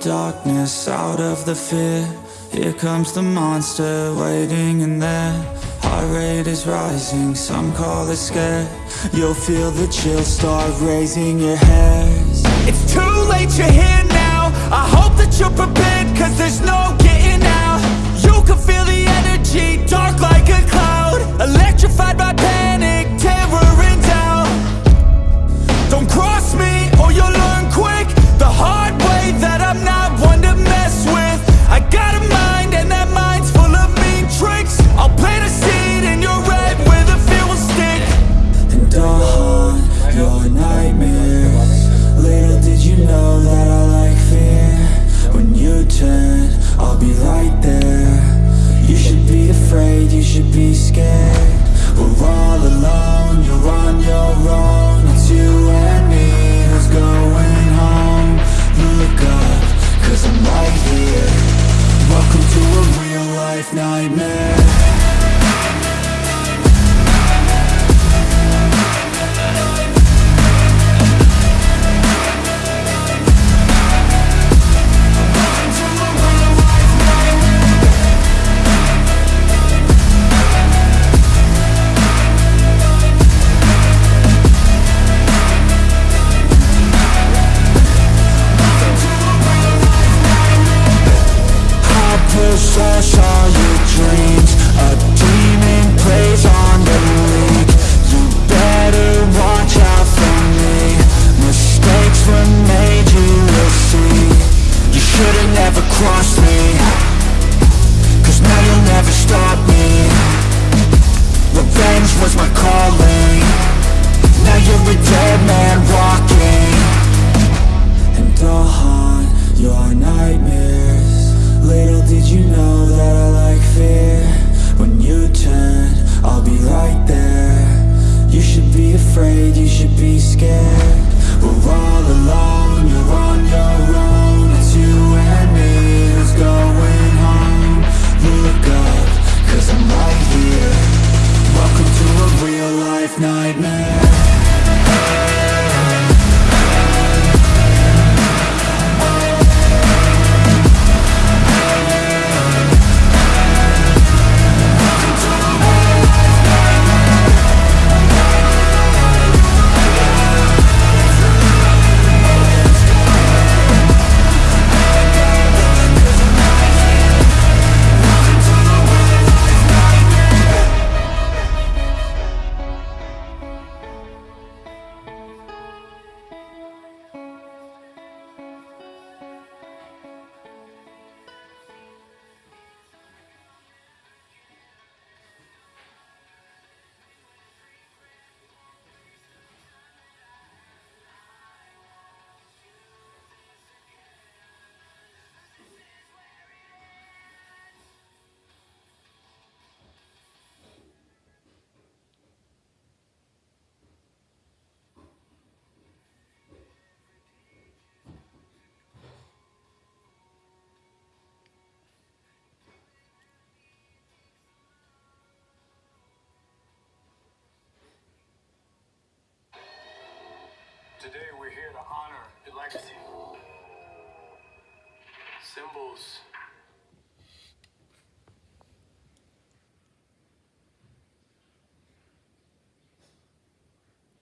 darkness, out of the fear. Here comes the monster waiting in there. Heart rate is rising, some call it scare. You'll feel the chill start raising your hairs. It's should be scared. We're all alone, you're on your own. It's you and me who's going home. Look up, cause I'm right here. Welcome to a real life nightmare should've me. Cause now you'll never stop me. Revenge was my calling. Now you're a dead man walking. And I'll haunt your nightmares. Little did you know that I like fear. When you turn, I'll be right there. You should be afraid, you should be scared. We're all alone, you're on your own Today we're here to honor your legacy. Symbols